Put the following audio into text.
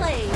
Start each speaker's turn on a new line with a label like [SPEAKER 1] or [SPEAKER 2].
[SPEAKER 1] play.